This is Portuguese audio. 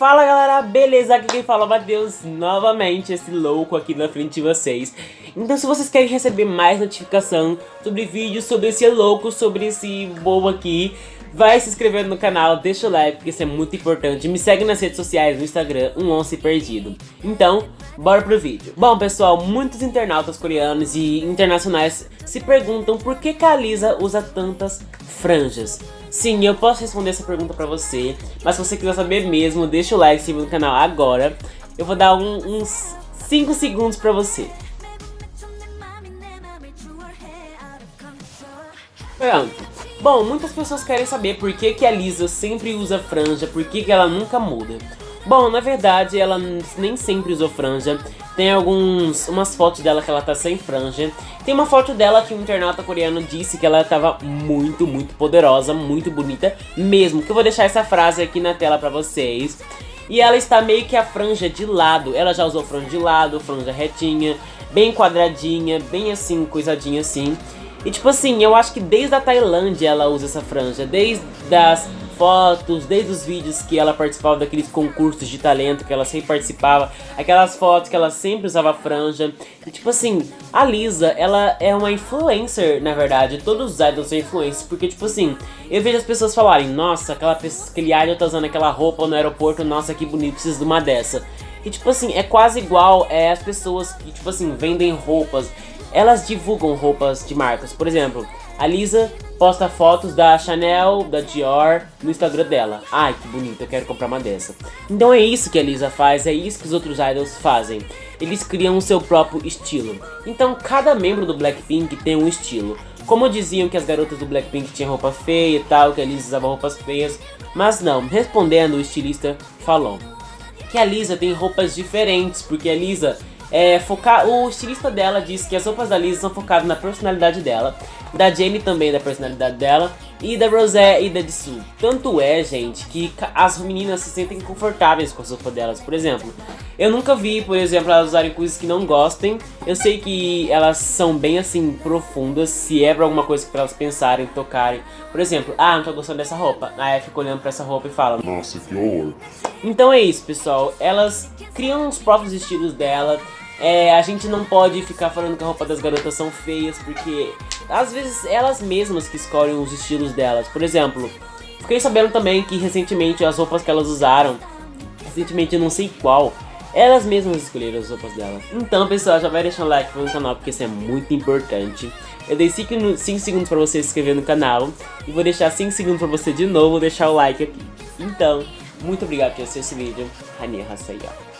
Fala galera, beleza? Aqui quem fala é Matheus, novamente esse louco aqui na frente de vocês. Então se vocês querem receber mais notificação sobre vídeos, sobre esse louco, sobre esse bobo aqui, vai se inscrevendo no canal, deixa o like, porque isso é muito importante. Me segue nas redes sociais, no Instagram, um once perdido. Então, bora pro vídeo. Bom pessoal, muitos internautas coreanos e internacionais se perguntam por que, a Lisa usa tantas franjas. Sim, eu posso responder essa pergunta pra você, mas se você quiser saber mesmo, deixa o like, se no canal agora. Eu vou dar um, uns 5 segundos pra você. Pronto. Bom, muitas pessoas querem saber por que, que a Lisa sempre usa franja, por que, que ela nunca muda. Bom, na verdade, ela nem sempre usou franja. Tem alguns, umas fotos dela que ela tá sem franja. Tem uma foto dela que um internauta coreano disse que ela tava muito, muito poderosa, muito bonita mesmo. Que eu vou deixar essa frase aqui na tela pra vocês. E ela está meio que a franja de lado. Ela já usou franja de lado, franja retinha, bem quadradinha, bem assim, coisadinha assim. E tipo assim, eu acho que desde a Tailândia ela usa essa franja. Desde as fotos, desde os vídeos que ela participava daqueles concursos de talento que ela sempre participava, aquelas fotos que ela sempre usava franja. E, tipo assim, a Lisa, ela é uma influencer, na verdade. Todos os idols são influencers, porque tipo assim, eu vejo as pessoas falarem, nossa, aquela pessoa, aquele idol tá usando aquela roupa no aeroporto, nossa, que bonito, preciso de uma dessa. E tipo assim, é quase igual é, as pessoas que, tipo assim, vendem roupas. Elas divulgam roupas de marcas. Por exemplo, a Lisa posta fotos da Chanel, da Dior no Instagram dela. Ai, que bonito, eu quero comprar uma dessa. Então é isso que a Lisa faz, é isso que os outros idols fazem. Eles criam o seu próprio estilo. Então cada membro do Blackpink tem um estilo. Como diziam que as garotas do Blackpink tinham roupa feia e tal, que a Lisa usava roupas feias. Mas não, respondendo o estilista falou que a Lisa tem roupas diferentes, porque a Lisa é, focar, o estilista dela disse que as roupas da Lisa são focadas na personalidade dela, da Jamie também da personalidade dela, e da Rosé e da Jisoo. Tanto é, gente, que as meninas se sentem confortáveis com a roupas delas. Por exemplo, eu nunca vi, por exemplo, elas usarem coisas que não gostem. Eu sei que elas são bem, assim, profundas, se é pra alguma coisa pra elas pensarem, tocarem. Por exemplo, ah, não tô gostando dessa roupa. Aí fica olhando pra essa roupa e fala... Nossa, que horror. Então é isso, pessoal. Elas criam os próprios estilos dela. É, a gente não pode ficar falando que a roupa das garotas são feias, porque às vezes elas mesmas que escolhem os estilos delas. Por exemplo, fiquei sabendo também que recentemente as roupas que elas usaram, recentemente não sei qual, elas mesmas escolheram as roupas delas. Então, pessoal, já vai deixar um like no canal, porque isso é muito importante. Eu dei 5, 5 segundos pra você se inscrever no canal, e vou deixar 5 segundos pra você de novo deixar o like aqui. Então, muito obrigado por assistir esse vídeo. Rania Hasayama.